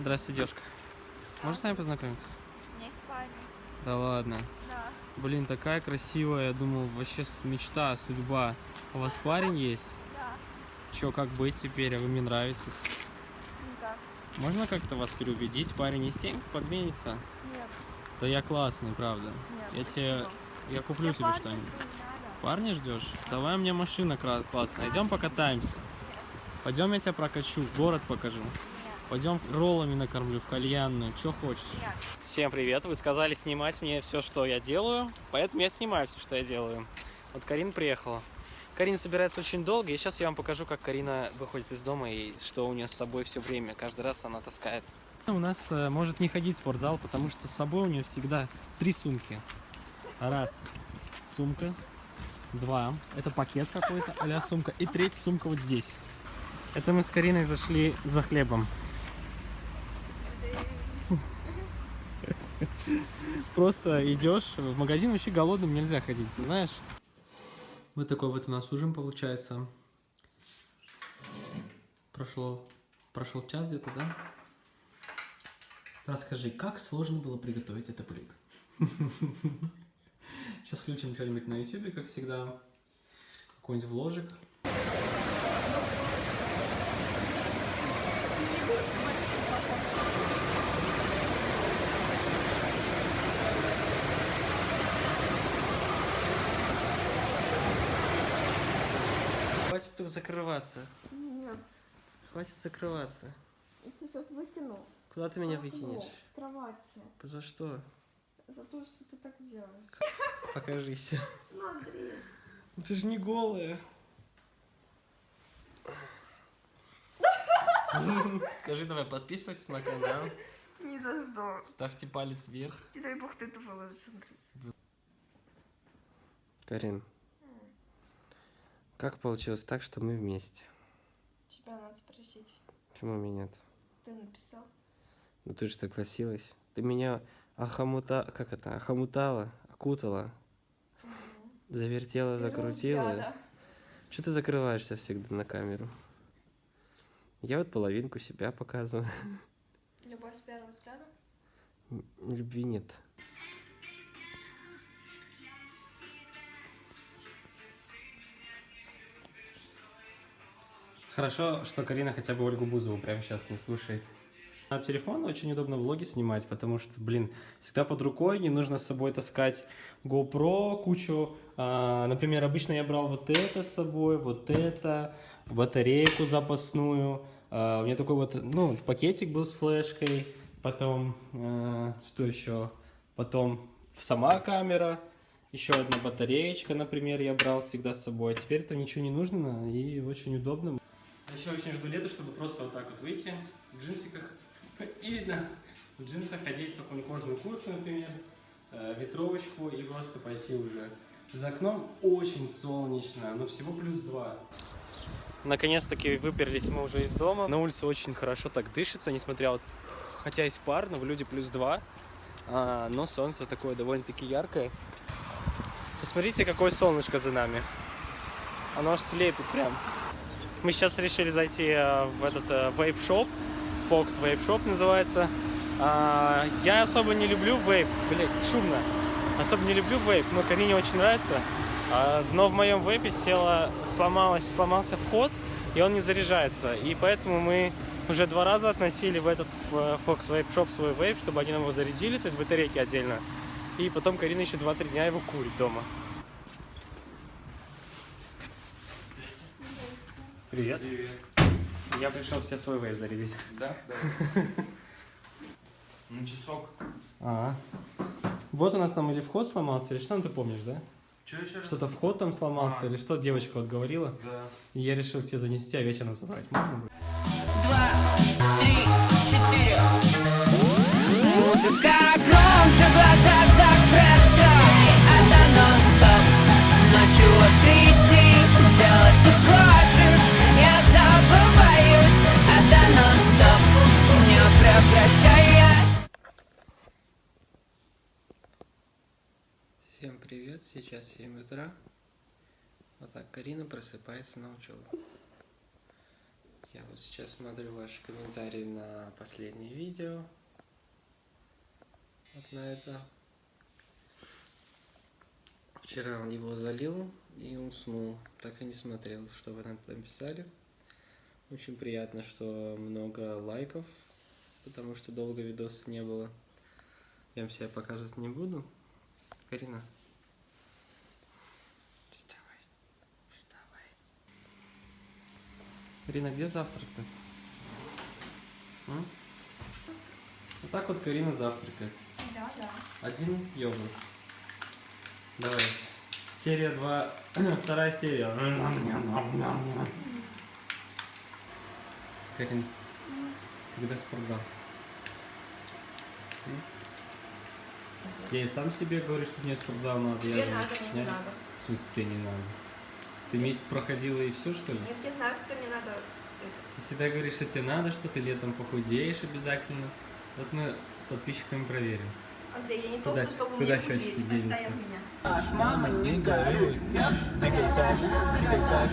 Здравствуйте, девушка. Можно с вами познакомиться? Нет, парень. Да ладно. Да. Блин, такая красивая, я думал, вообще мечта, судьба. У вас парень есть? Да. Чё, как быть теперь, а вы мне нравитесь? Никак. Можно как-то вас переубедить? Парень из тень подменится? Нет. Да я классный, правда. Нет. Я тебе, я куплю Я тебе что-нибудь. Парня ждешь? Давай у меня машина классная. Идем покатаемся. Пойдем я тебя прокачу, город покажу. Пойдем роллами накормлю в кальянную, что хочешь. Всем привет! Вы сказали снимать мне все, что я делаю, поэтому я снимаю все, что я делаю. Вот Карин приехала. Карина собирается очень долго, и сейчас я вам покажу, как Карина выходит из дома и что у нее с собой все время. Каждый раз она таскает. У нас э, может не ходить в спортзал, потому что с собой у нее всегда три сумки. Раз сумка, два это пакет какой-то, а сумка, и третья сумка вот здесь. Это мы с Кариной зашли за хлебом. Просто идешь в магазин, вообще голодным нельзя ходить, ты знаешь? Вот такой вот у нас ужин получается. Прошло, прошел час где-то, да? Расскажи, как сложно было приготовить это блюдо? Сейчас включим что-нибудь на ютубе, как всегда. Какой-нибудь вложик. Хватит закрываться. Нет. Хватит закрываться. Я тебя сейчас выкину. Куда ты меня выкинешь? С кровати. За что? За то, что ты так делаешь. Покажись. Ну, Андрей. Ты же не голая. Скажи, давай подписывайтесь на канал, Ни за что. ставьте палец вверх. И дай бог ты это выложишь, Андрей. Карин, как получилось так, что мы вместе? Тебя надо спросить. Почему меня нет? Ты написал? Ну ты же согласилась. Ты меня ахамута... Как это? Ахамутала, окутала, завертела, закрутила. Да, Что ты закрываешься всегда на камеру? Я вот половинку себя показываю. Любовь с первого взгляда? Любви нет. Хорошо, что Карина хотя бы Ольгу Бузову прямо сейчас не слушает. На телефон очень удобно влоги снимать, потому что, блин, всегда под рукой, не нужно с собой таскать GoPro, кучу. а, например, обычно я брал вот это с собой, вот это, батарейку запасную. А, у меня такой вот, ну, пакетик был с флешкой, потом, э, что еще? Потом сама камера, еще одна батареечка, например, я брал всегда с собой. А теперь это ничего не нужно и очень удобно. Еще очень жду лета, чтобы просто вот так вот выйти в джинсиках и на в джинсах одеть какую-нибудь кожаную куртку, например, э, ветровочку и просто пойти уже. За окном очень солнечно, но всего плюс два. Наконец-таки выперлись мы уже из дома. На улице очень хорошо так дышится, несмотря вот, хотя есть пар, но в люди плюс два, а, но солнце такое довольно-таки яркое. Посмотрите, какое солнышко за нами. Оно аж слепит прям. Мы сейчас решили зайти э, в этот э, вейп-шоп. Fox Vape Shop называется. А, я особо не люблю вейп. Блять, шумно. Особо не люблю вейп, но Карине очень нравится. А, но в моем вейпе села, сломалась, сломался вход, и он не заряжается. И поэтому мы уже два раза относили в этот э, Fox Vape Shop свой вейп, чтобы они нам его зарядили, то есть батарейки отдельно. И потом Карина еще 2-3 дня его курит дома. Привет. Привет. Я пришел все свой вейп зарядить. Да? Да. Ну, часок. А. Вот у нас там или вход сломался, или что ты помнишь, да? Че еще раз? Что-то вход там сломался, А. или что девочка вот говорила. Да. И я решил к тебе занести, а вечером забрать. Можно будет? два, три, четыре. Музыка Всем привет, сейчас 7 утра. Вот так, Карина просыпается на учебу. Я вот сейчас смотрю ваши комментарии на последнее видео. Вот на это. Вчера он его залил и уснул. Так и не смотрел, что вы там написали. Очень приятно, что много лайков, потому что долго видоса не было. Я вам себя показывать не буду. Карина. Вставай. Вставай. Карина, где завтрак-то? Вот так вот Карина завтракает. Да, да. Один йогурт. Давай. Серия 2. Вторая серия. Карин, когда спортзал? Я и сам себе говорю, что мне спортзал надо. Тебе я же надо, мне не надо. В смысле, тебе не надо? Ты месяц проходила и все, что ли? Нет, я знаю, что мне надо этот. Ты всегда говоришь, что тебе надо, что ты летом похудеешь обязательно. Вот мы с подписчиками проверим. Андрей, я не Куда- толстая, чтобы куда мне худеть. Отстань от меня. Мама, не горюй, двигай так, двигай так.